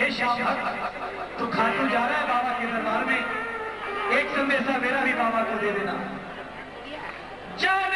हे श्याम भक्त तू खाटू जा रहा है बाबा के दरबार में। एक संदेशा मेरा भी बाबा को दे देना। जाने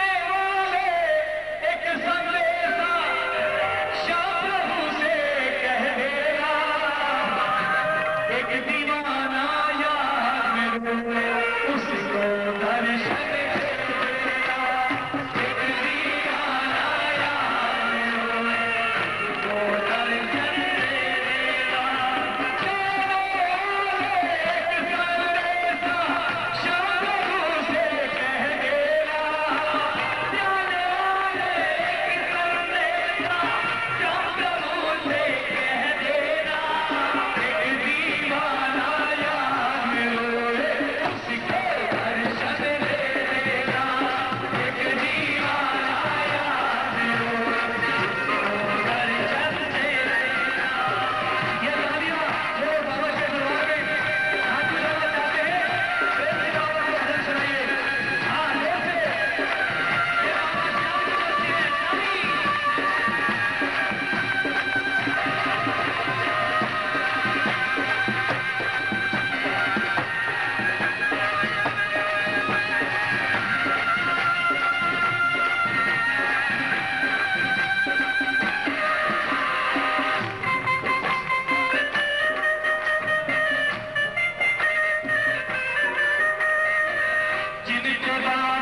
जिनके बाद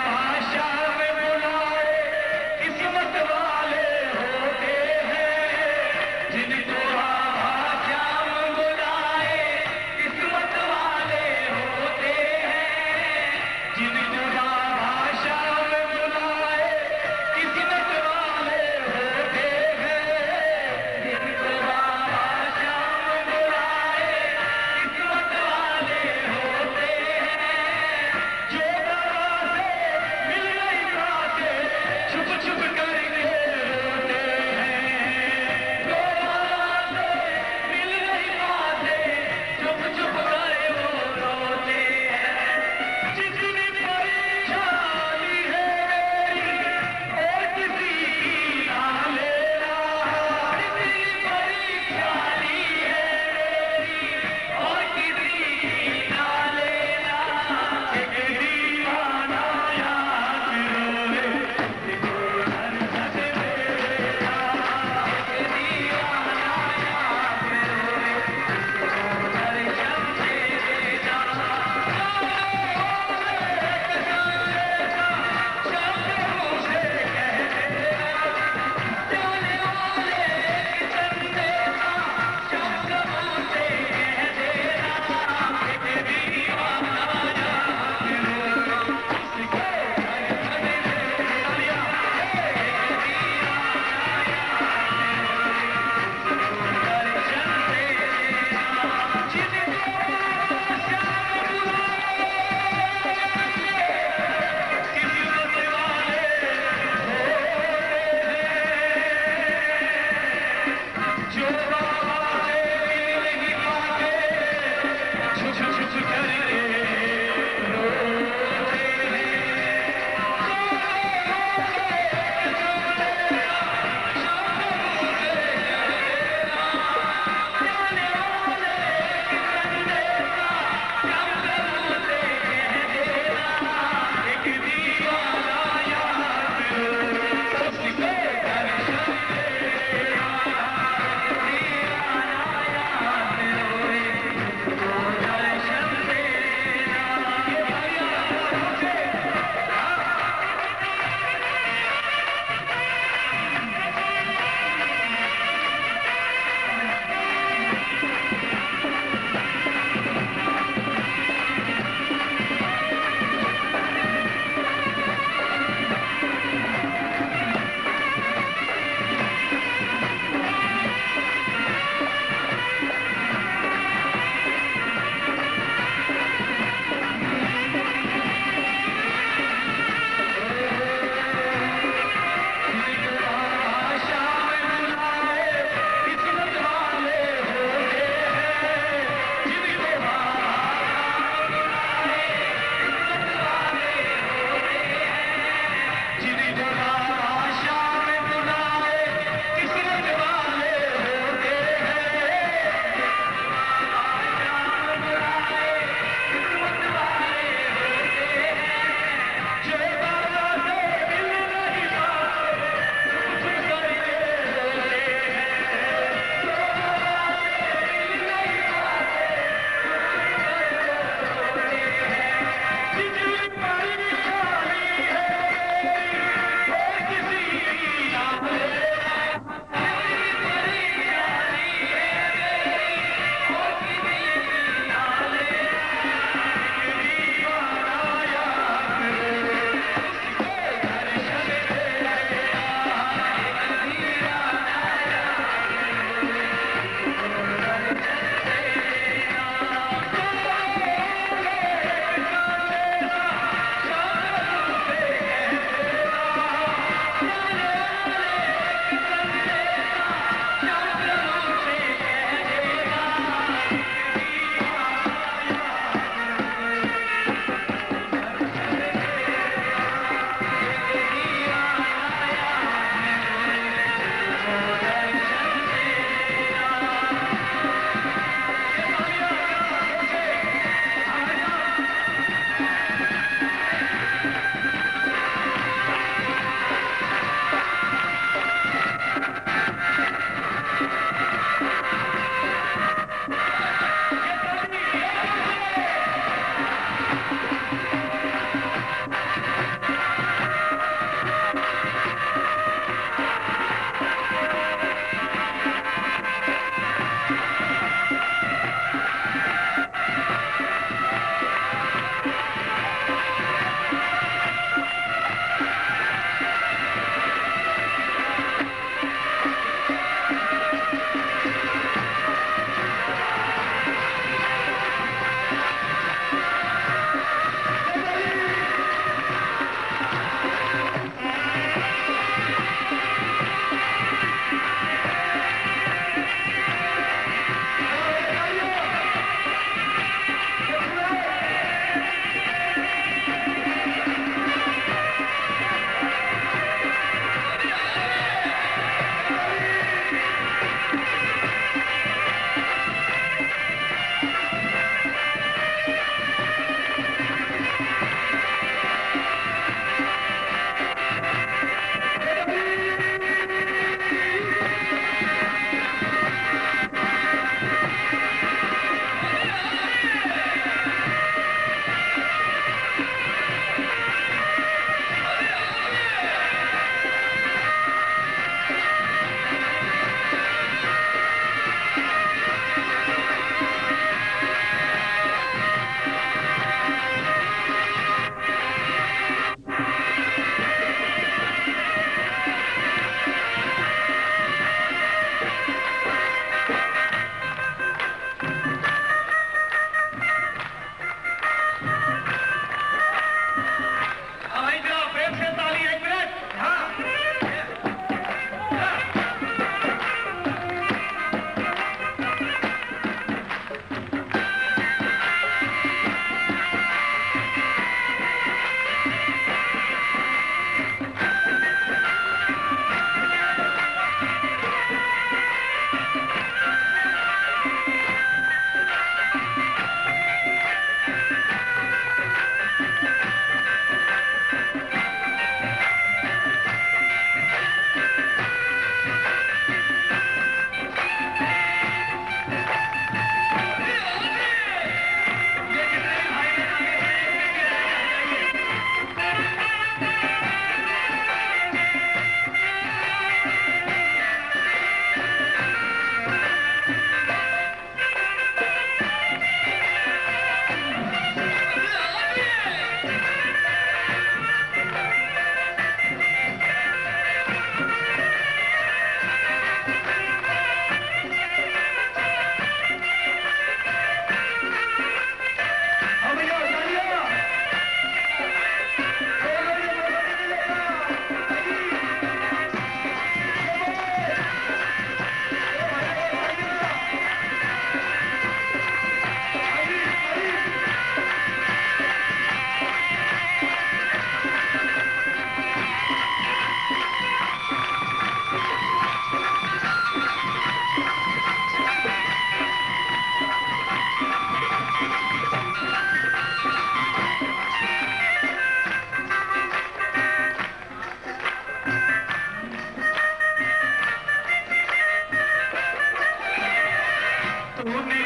ஊர்னே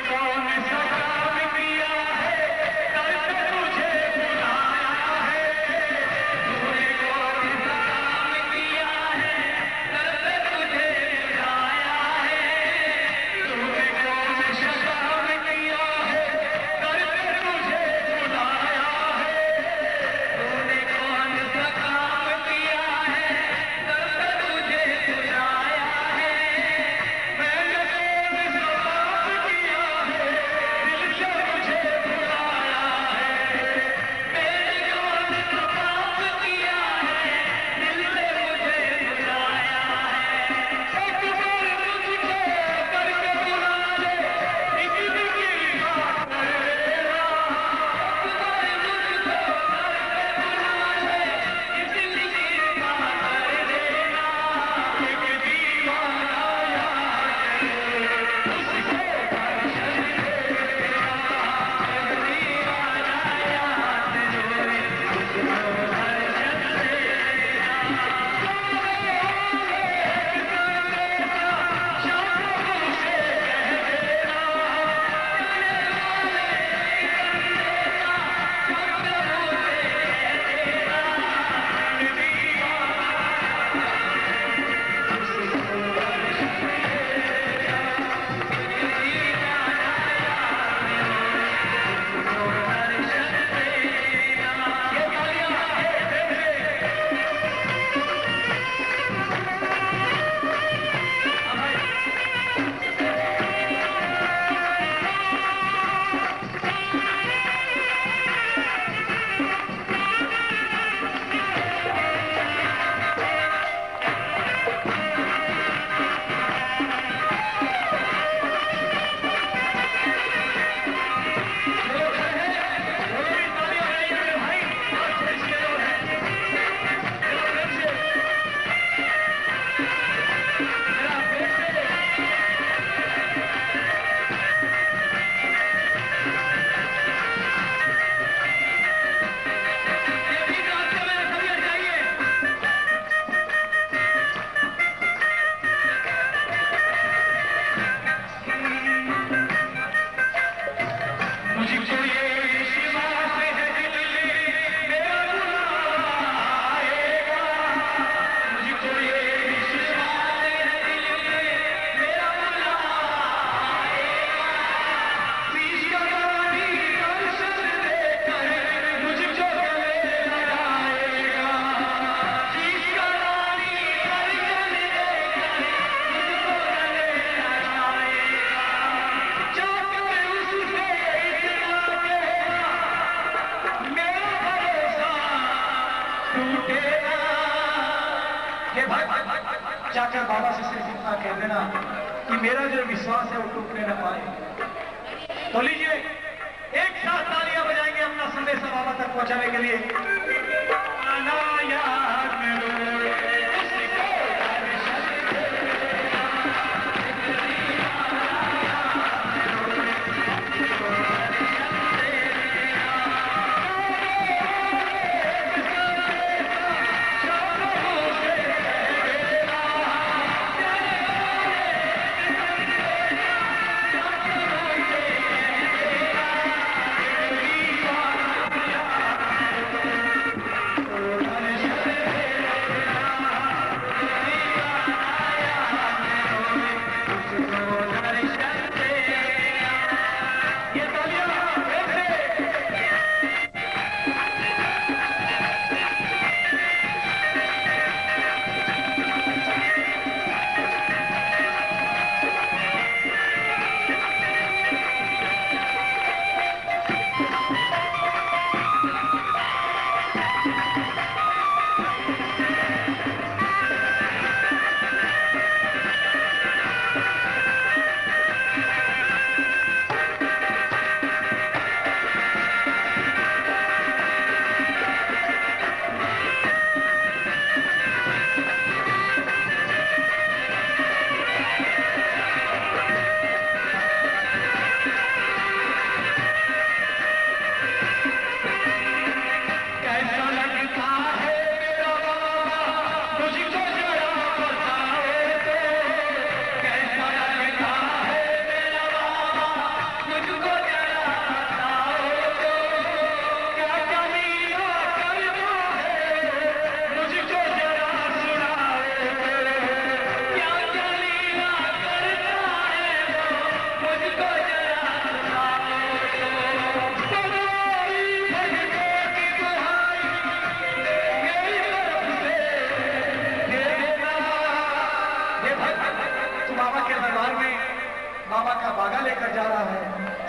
कि मेरा जो विश्वास है वो टूटने न पाए। तो लीजिए, एक साथ तालियाँ बजाएँगे अपना संदेश बाबा तक पहुँचाने के लिए।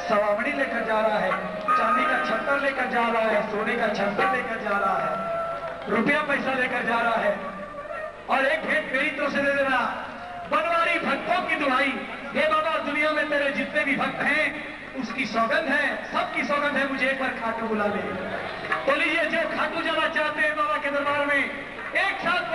सवामणी लेकर जा रहा है, चांदी का छत्तर लेकर जा रहा है, सोने का छत्तर लेकर जा रहा है, रुपया पैसा लेकर जा रहा है। और एक भेंट मेरी तरफ़ से दे देना। बनवारी भक्तों की दुहाई, हे बाबा, दुनिया में तेरे जितने भी भक्त हैं, उसकी सौगंध है, सबकी सौगंध है, मुझे एक बार खाटू बुला ले। तो लीजिए जो खाटू जाना चाहते हैं बाबा के दरबार में, एक साथ